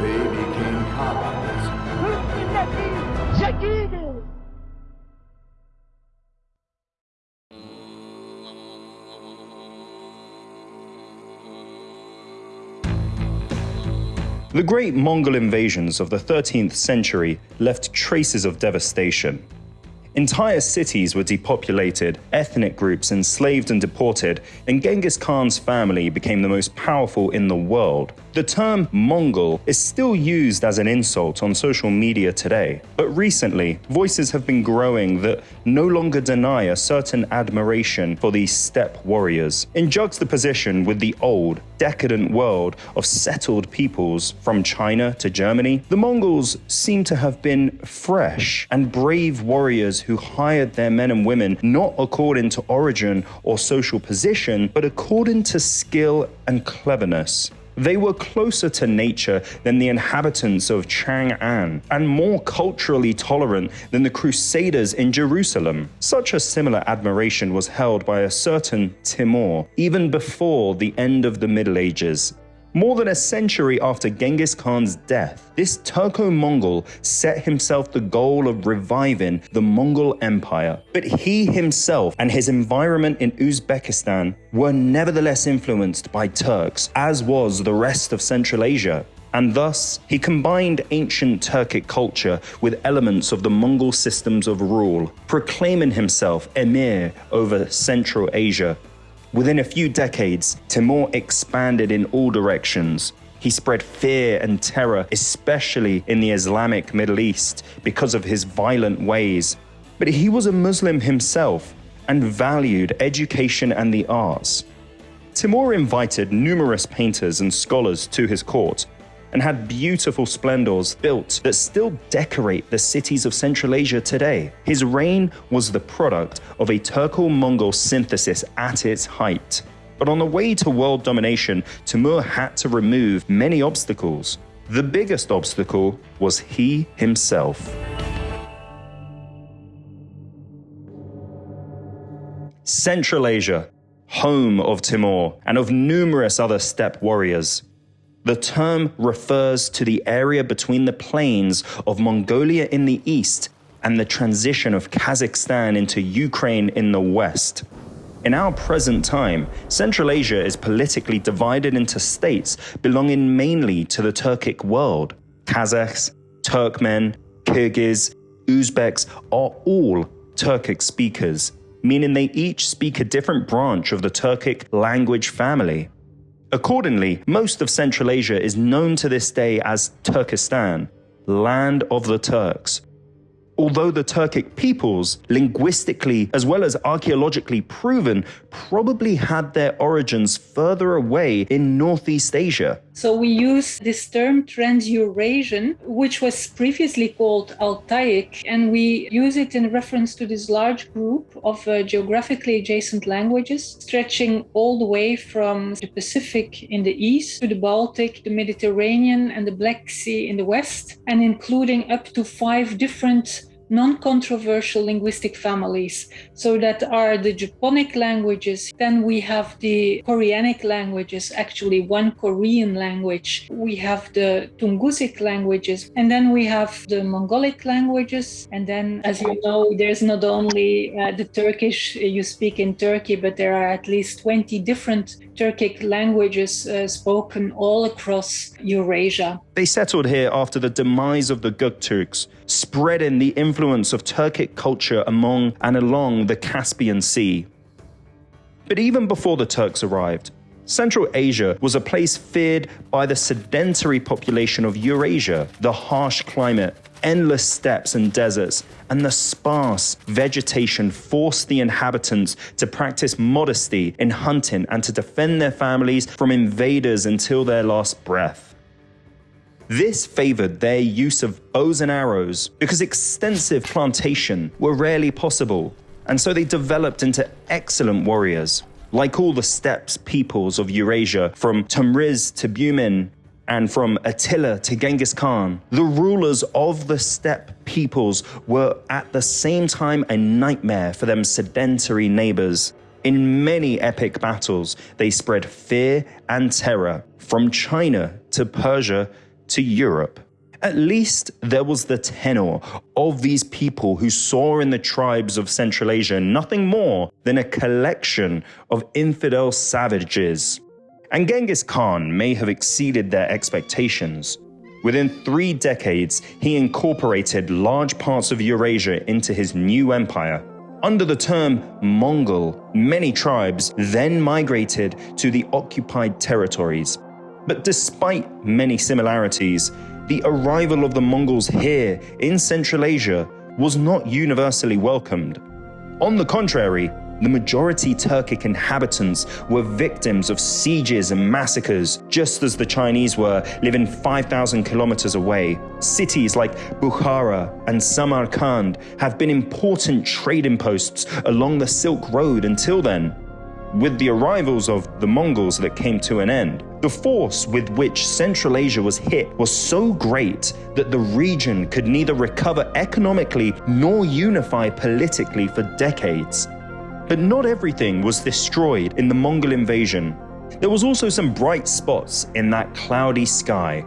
They became. The great Mongol invasions of the 13th century left traces of devastation. Entire cities were depopulated, ethnic groups enslaved and deported, and Genghis Khan's family became the most powerful in the world. The term Mongol is still used as an insult on social media today, but recently, voices have been growing that no longer deny a certain admiration for these steppe warriors. In juxtaposition with the old, decadent world of settled peoples from China to Germany, the Mongols seem to have been fresh and brave warriors who hired their men and women not according to origin or social position, but according to skill and cleverness. They were closer to nature than the inhabitants of Chang'an and more culturally tolerant than the Crusaders in Jerusalem. Such a similar admiration was held by a certain Timur even before the end of the Middle Ages. More than a century after Genghis Khan's death, this Turco-Mongol set himself the goal of reviving the Mongol Empire. But he himself and his environment in Uzbekistan were nevertheless influenced by Turks, as was the rest of Central Asia and thus he combined ancient Turkic culture with elements of the Mongol systems of rule, proclaiming himself emir over Central Asia Within a few decades, Timur expanded in all directions. He spread fear and terror, especially in the Islamic Middle East, because of his violent ways. But he was a Muslim himself and valued education and the arts. Timur invited numerous painters and scholars to his court, and had beautiful splendors built that still decorate the cities of Central Asia today. His reign was the product of a Turco-Mongol synthesis at its height. But on the way to world domination, Timur had to remove many obstacles. The biggest obstacle was he himself. Central Asia, home of Timur and of numerous other steppe warriors. The term refers to the area between the plains of Mongolia in the east and the transition of Kazakhstan into Ukraine in the west. In our present time, Central Asia is politically divided into states belonging mainly to the Turkic world. Kazakhs, Turkmen, Kyrgyz, Uzbeks are all Turkic speakers, meaning they each speak a different branch of the Turkic language family. Accordingly, most of Central Asia is known to this day as Turkestan, land of the Turks, although the Turkic peoples, linguistically as well as archaeologically proven, probably had their origins further away in Northeast Asia. So we use this term Trans-Eurasian, which was previously called Altaic, and we use it in reference to this large group of uh, geographically adjacent languages, stretching all the way from the Pacific in the east to the Baltic, the Mediterranean, and the Black Sea in the west, and including up to five different non-controversial linguistic families. So that are the Japonic languages. Then we have the Koreanic languages, actually one Korean language. We have the Tungusic languages. And then we have the Mongolic languages. And then, as you know, there's not only uh, the Turkish you speak in Turkey, but there are at least 20 different Turkic languages uh, spoken all across Eurasia. They settled here after the demise of the Gökturks, spreading the influence of Turkic culture among and along the Caspian Sea. But even before the Turks arrived, Central Asia was a place feared by the sedentary population of Eurasia, the harsh climate, endless steppes and deserts, and the sparse vegetation forced the inhabitants to practice modesty in hunting and to defend their families from invaders until their last breath. This favored their use of bows and arrows because extensive plantation were rarely possible, and so they developed into excellent warriors. Like all the steppes peoples of Eurasia, from Tamriz to Bumin, and from Attila to Genghis Khan, the rulers of the steppe peoples were at the same time a nightmare for them sedentary neighbors. In many epic battles, they spread fear and terror from China to Persia to Europe. At least there was the tenor of these people who saw in the tribes of Central Asia nothing more than a collection of infidel savages. And Genghis Khan may have exceeded their expectations. Within three decades, he incorporated large parts of Eurasia into his new empire. Under the term Mongol, many tribes then migrated to the occupied territories. But despite many similarities, the arrival of the Mongols here in Central Asia was not universally welcomed. On the contrary, the majority Turkic inhabitants were victims of sieges and massacres, just as the Chinese were, living 5,000 kilometers away. Cities like Bukhara and Samarkand have been important trading posts along the Silk Road until then with the arrivals of the Mongols that came to an end. The force with which Central Asia was hit was so great that the region could neither recover economically nor unify politically for decades. But not everything was destroyed in the Mongol invasion. There was also some bright spots in that cloudy sky.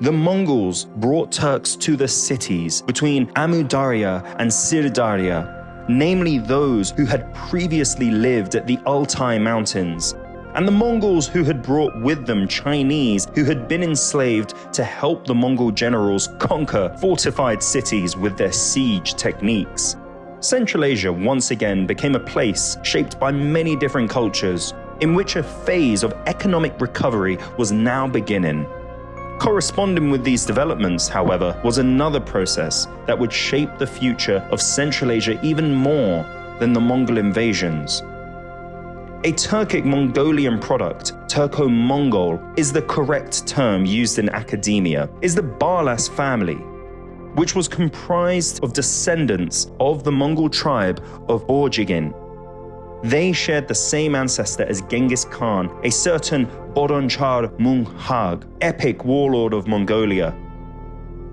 The Mongols brought Turks to the cities between Amudarya and Sirdarya namely those who had previously lived at the Altai Mountains, and the Mongols who had brought with them Chinese who had been enslaved to help the Mongol generals conquer fortified cities with their siege techniques. Central Asia once again became a place shaped by many different cultures, in which a phase of economic recovery was now beginning. Corresponding with these developments, however, was another process that would shape the future of Central Asia even more than the Mongol invasions. A Turkic Mongolian product, Turco-Mongol, is the correct term used in academia, is the Barlas family, which was comprised of descendants of the Mongol tribe of Borjigin, they shared the same ancestor as Genghis Khan, a certain Bodonchar Munghag, epic warlord of Mongolia.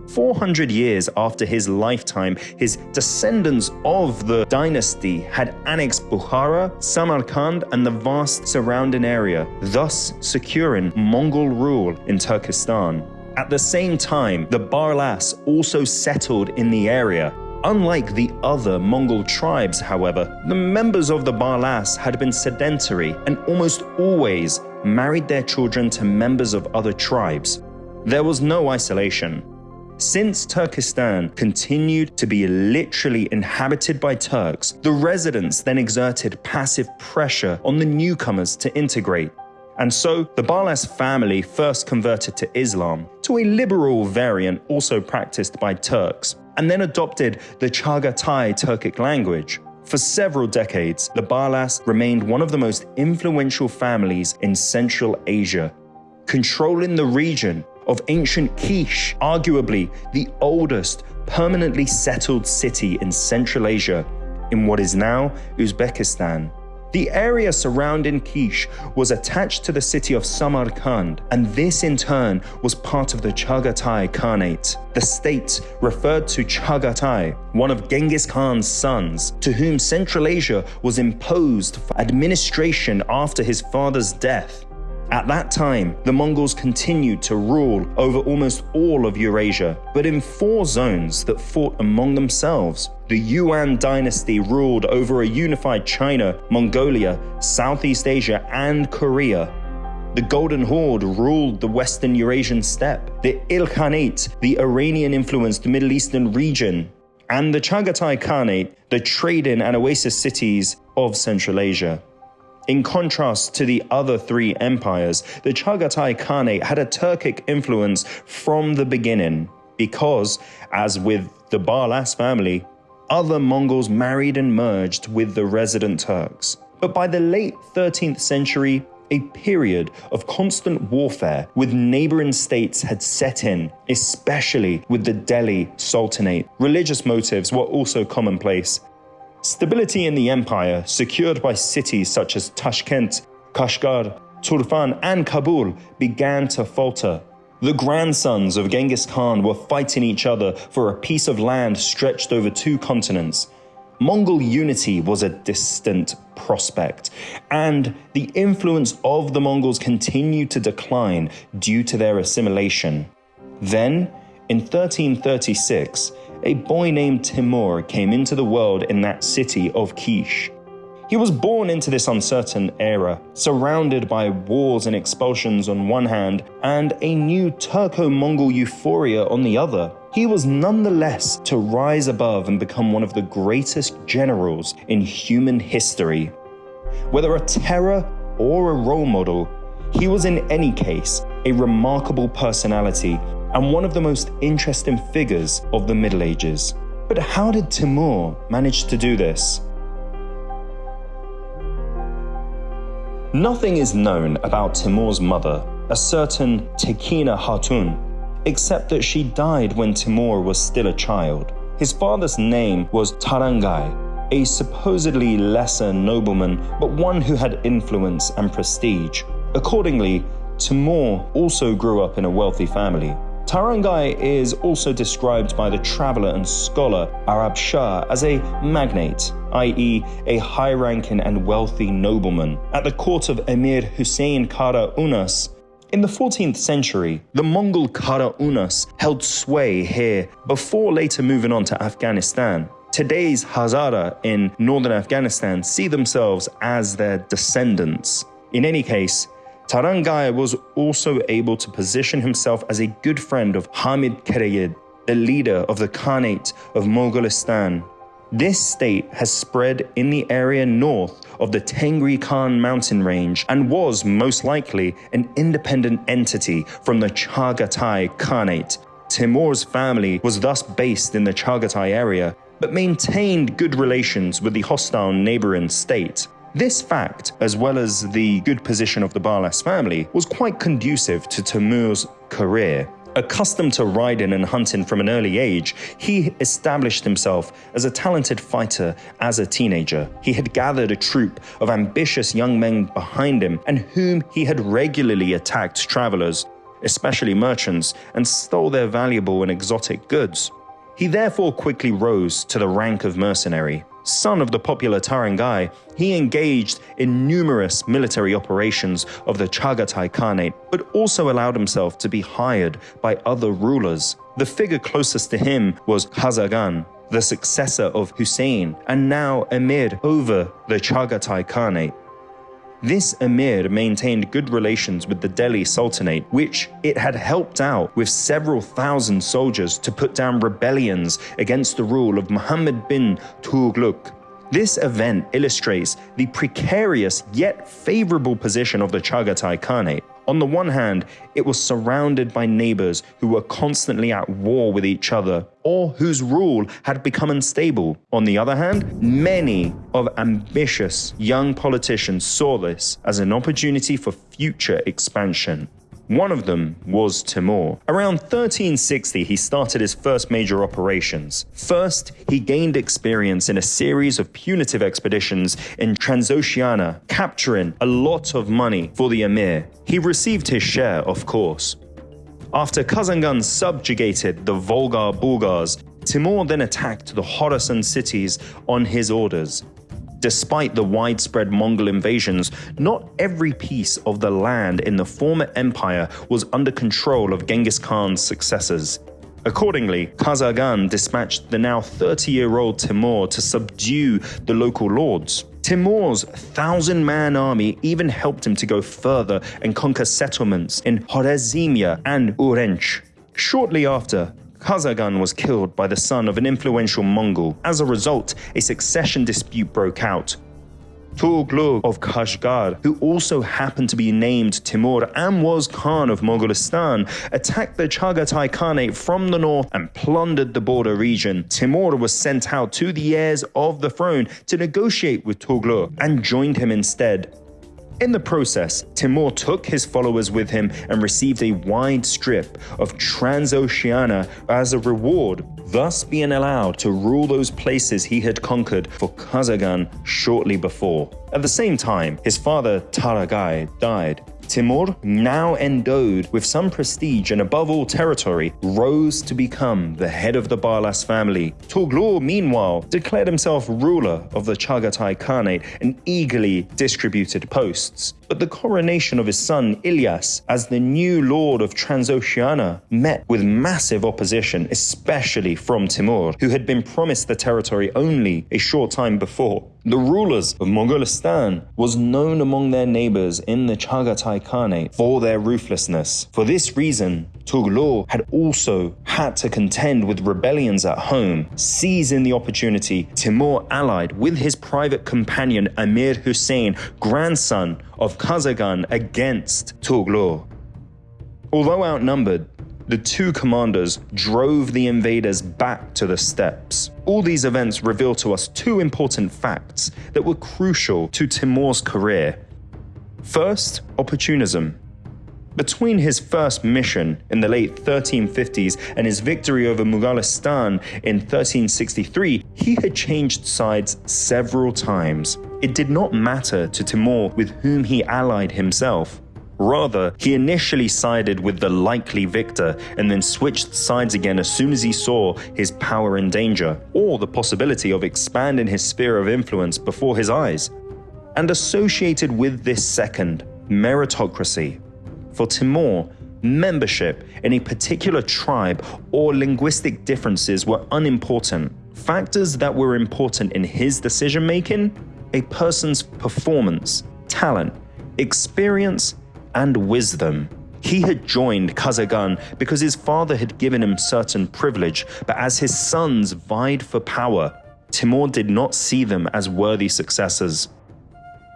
400 years after his lifetime, his descendants of the dynasty had annexed Bukhara, Samarkand, and the vast surrounding area, thus securing Mongol rule in Turkestan. At the same time, the Barlas also settled in the area, Unlike the other Mongol tribes, however, the members of the Barlas had been sedentary and almost always married their children to members of other tribes. There was no isolation. Since Turkestan continued to be literally inhabited by Turks, the residents then exerted passive pressure on the newcomers to integrate. And so, the Barlas family first converted to Islam, to a liberal variant also practiced by Turks and then adopted the Chagatai Turkic language. For several decades, the Barlas remained one of the most influential families in Central Asia, controlling the region of ancient Kish, arguably the oldest permanently settled city in Central Asia, in what is now Uzbekistan. The area surrounding Kish was attached to the city of Samarkand, and this in turn was part of the Chagatai Khanate. The state referred to Chagatai, one of Genghis Khan's sons, to whom Central Asia was imposed for administration after his father's death. At that time, the Mongols continued to rule over almost all of Eurasia, but in four zones that fought among themselves. The Yuan dynasty ruled over a unified China, Mongolia, Southeast Asia, and Korea. The Golden Horde ruled the Western Eurasian steppe. The Ilkhanate, the Iranian-influenced Middle Eastern region. And the Chagatai Khanate, the trading and oasis cities of Central Asia. In contrast to the other three empires, the Chagatai Khanate had a Turkic influence from the beginning, because, as with the Barlas family, other Mongols married and merged with the resident Turks. But by the late 13th century, a period of constant warfare with neighboring states had set in, especially with the Delhi Sultanate. Religious motives were also commonplace, Stability in the empire, secured by cities such as Tashkent, Kashgar, Turfan, and Kabul, began to falter. The grandsons of Genghis Khan were fighting each other for a piece of land stretched over two continents. Mongol unity was a distant prospect, and the influence of the Mongols continued to decline due to their assimilation. Then, in 1336, a boy named Timur came into the world in that city of Kish. He was born into this uncertain era, surrounded by wars and expulsions on one hand, and a new Turco Mongol euphoria on the other. He was nonetheless to rise above and become one of the greatest generals in human history. Whether a terror or a role model, he was in any case a remarkable personality and one of the most interesting figures of the Middle Ages. But how did Timur manage to do this? Nothing is known about Timur's mother, a certain Tekina Hatun, except that she died when Timur was still a child. His father's name was Tarangai, a supposedly lesser nobleman, but one who had influence and prestige. Accordingly, Timur also grew up in a wealthy family. Tarangai is also described by the traveler and scholar Arab Shah as a magnate, i.e., a high ranking and wealthy nobleman. At the court of Emir Hussein Kara Unas, in the 14th century, the Mongol Kara Unas held sway here before later moving on to Afghanistan. Today's Hazara in northern Afghanistan see themselves as their descendants. In any case, Tarangai was also able to position himself as a good friend of Hamid Kereyid, the leader of the Khanate of Mogolistan. This state has spread in the area north of the Tengri Khan mountain range and was most likely an independent entity from the Chagatai Khanate. Timur's family was thus based in the Chagatai area, but maintained good relations with the hostile neighboring state. This fact, as well as the good position of the Barlas family, was quite conducive to Timur's career. Accustomed to riding and hunting from an early age, he established himself as a talented fighter as a teenager. He had gathered a troop of ambitious young men behind him and whom he had regularly attacked travelers, especially merchants, and stole their valuable and exotic goods. He therefore quickly rose to the rank of mercenary. Son of the popular Tarangai, he engaged in numerous military operations of the Chagatai Khanate, but also allowed himself to be hired by other rulers. The figure closest to him was Khazagan, the successor of Hussein, and now emir over the Chagatai Khanate. This emir maintained good relations with the Delhi Sultanate, which it had helped out with several thousand soldiers to put down rebellions against the rule of Muhammad bin Tughlaq. This event illustrates the precarious yet favorable position of the Chagatai Khanate. On the one hand, it was surrounded by neighbors who were constantly at war with each other or whose rule had become unstable. On the other hand, many of ambitious young politicians saw this as an opportunity for future expansion. One of them was Timur. Around 1360, he started his first major operations. First, he gained experience in a series of punitive expeditions in Transoxiana, capturing a lot of money for the emir. He received his share, of course. After Khazagan subjugated the Volga Bulgars, Timur then attacked the Khorasan cities on his orders. Despite the widespread Mongol invasions, not every piece of the land in the former empire was under control of Genghis Khan's successors. Accordingly, Khazagan dispatched the now 30 year old Timur to subdue the local lords. Timur's thousand man army even helped him to go further and conquer settlements in Khwarezmia and Urgench. Shortly after, Khazagan was killed by the son of an influential Mongol. As a result, a succession dispute broke out. Tughlaq of Kashgar, who also happened to be named Timur and was Khan of Mogolistan, attacked the Chagatai Khanate from the north and plundered the border region. Timur was sent out to the heirs of the throne to negotiate with Tughlaq and joined him instead. In the process, Timur took his followers with him and received a wide strip of Transoxiana as a reward, thus being allowed to rule those places he had conquered for Khazagan shortly before. At the same time, his father Taragai died. Timur, now endowed with some prestige and above all territory, rose to become the head of the Barlas family. Tughlu, meanwhile, declared himself ruler of the Chagatai Khanate and eagerly distributed posts. But the coronation of his son Ilyas as the new lord of Transoxiana met with massive opposition, especially from Timur, who had been promised the territory only a short time before. The rulers of Mongolistan was known among their neighbors in the Chagatai Khanate for their ruthlessness. For this reason, Tughlu had also had to contend with rebellions at home. Seizing the opportunity, Timur allied with his private companion Amir Hussein, grandson of Khazagan, against Tughlu. Although outnumbered, the two commanders drove the invaders back to the steppes. All these events reveal to us two important facts that were crucial to Timur's career. First, opportunism. Between his first mission in the late 1350s and his victory over Mughalistan in 1363, he had changed sides several times. It did not matter to Timur with whom he allied himself. Rather, he initially sided with the likely victor and then switched sides again as soon as he saw his power in danger, or the possibility of expanding his sphere of influence before his eyes. And associated with this second, meritocracy. For Timur, membership in a particular tribe or linguistic differences were unimportant. Factors that were important in his decision making a person's performance, talent, experience, and wisdom. He had joined Khazagan because his father had given him certain privilege, but as his sons vied for power, Timur did not see them as worthy successors.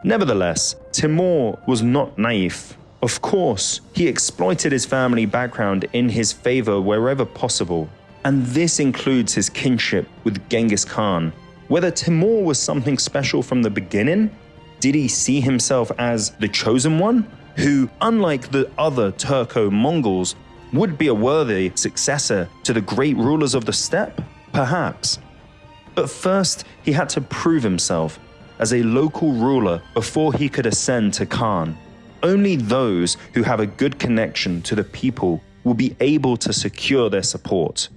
Nevertheless, Timur was not naive. Of course, he exploited his family background in his favor wherever possible, and this includes his kinship with Genghis Khan. Whether Timur was something special from the beginning, did he see himself as the chosen one? Who, unlike the other Turco Mongols, would be a worthy successor to the great rulers of the steppe? Perhaps. But first, he had to prove himself as a local ruler before he could ascend to Khan. Only those who have a good connection to the people will be able to secure their support.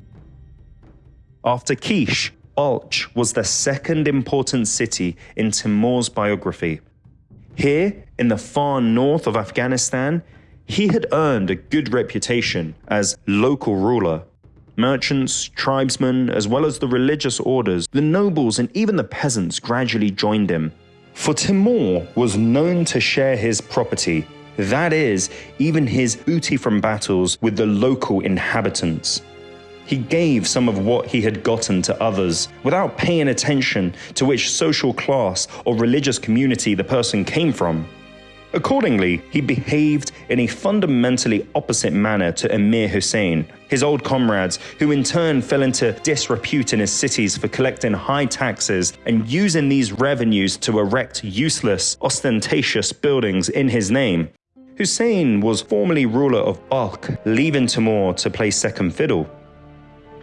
After Kish, Balkh was the second important city in Timur's biography. Here, in the far north of Afghanistan, he had earned a good reputation as local ruler. Merchants, tribesmen, as well as the religious orders, the nobles, and even the peasants gradually joined him. For Timur was known to share his property, that is, even his booty from battles, with the local inhabitants. He gave some of what he had gotten to others without paying attention to which social class or religious community the person came from. Accordingly, he behaved in a fundamentally opposite manner to Emir Hussein, his old comrades, who in turn fell into disrepute in his cities for collecting high taxes and using these revenues to erect useless, ostentatious buildings in his name. Hussein was formerly ruler of Balkh, leaving Timur to play second fiddle.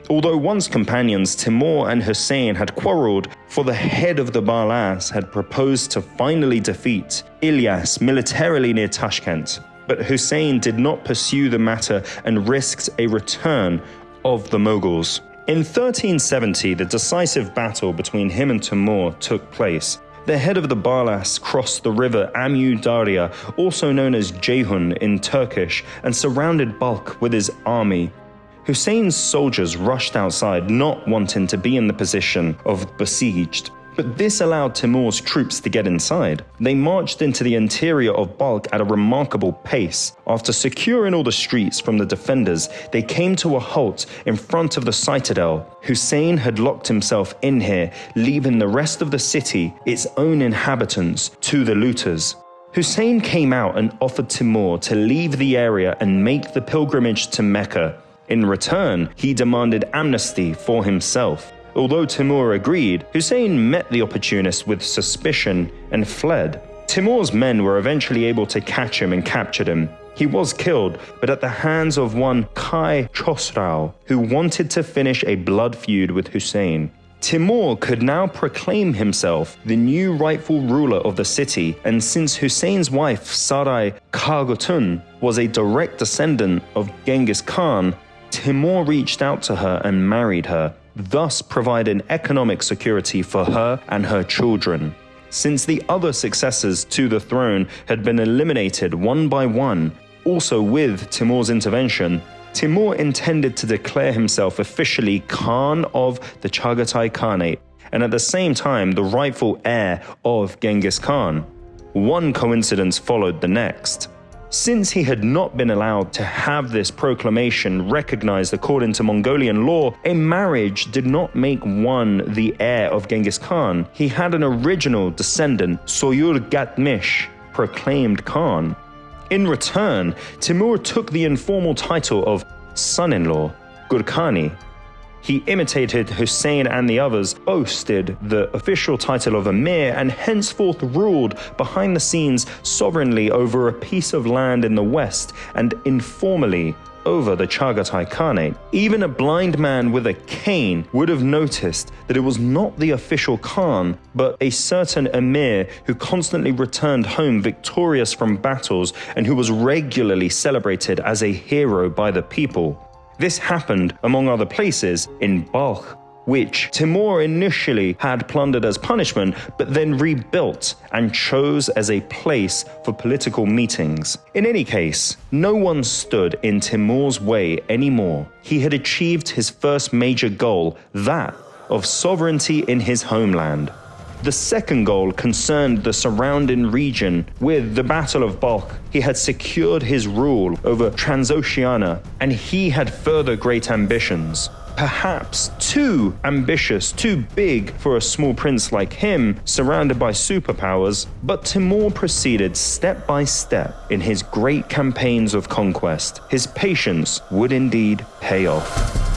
Although once companions Timur and Hussein had quarreled, for the head of the Barlas had proposed to finally defeat Ilyas militarily near Tashkent, but Hussein did not pursue the matter and risked a return of the Mughals. In 1370, the decisive battle between him and Timur took place. The head of the Barlas crossed the river Amu Darya, also known as Ceyhun in Turkish, and surrounded Balkh with his army. Hussein's soldiers rushed outside, not wanting to be in the position of besieged. But this allowed Timur's troops to get inside. They marched into the interior of Balkh at a remarkable pace. After securing all the streets from the defenders, they came to a halt in front of the citadel. Hussein had locked himself in here, leaving the rest of the city, its own inhabitants, to the looters. Hussein came out and offered Timur to leave the area and make the pilgrimage to Mecca. In return, he demanded amnesty for himself. Although Timur agreed, Hussein met the opportunist with suspicion and fled. Timur's men were eventually able to catch him and captured him. He was killed, but at the hands of one Kai Chosrau, who wanted to finish a blood feud with Hussein. Timur could now proclaim himself the new rightful ruler of the city, and since Hussein's wife Sarai Kargotun was a direct descendant of Genghis Khan, Timur reached out to her and married her, thus providing economic security for her and her children. Since the other successors to the throne had been eliminated one by one, also with Timur's intervention, Timur intended to declare himself officially Khan of the Chagatai Khanate, and at the same time the rightful heir of Genghis Khan. One coincidence followed the next. Since he had not been allowed to have this proclamation recognized according to Mongolian law, a marriage did not make one the heir of Genghis Khan. He had an original descendant, Soyur Gatmish, proclaimed Khan. In return, Timur took the informal title of son in law, Gurkhani. He imitated Hussein and the others, boasted the official title of Emir, and henceforth ruled behind the scenes sovereignly over a piece of land in the west and informally over the Chagatai Khanate. Even a blind man with a cane would have noticed that it was not the official Khan, but a certain emir who constantly returned home victorious from battles and who was regularly celebrated as a hero by the people. This happened, among other places, in Balkh, which Timur initially had plundered as punishment, but then rebuilt and chose as a place for political meetings. In any case, no one stood in Timur's way anymore. He had achieved his first major goal, that of sovereignty in his homeland. The second goal concerned the surrounding region. With the Battle of Balkh, he had secured his rule over Transoxiana, and he had further great ambitions perhaps too ambitious, too big for a small prince like him, surrounded by superpowers, but Timur proceeded step by step in his great campaigns of conquest. His patience would indeed pay off.